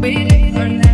waiting for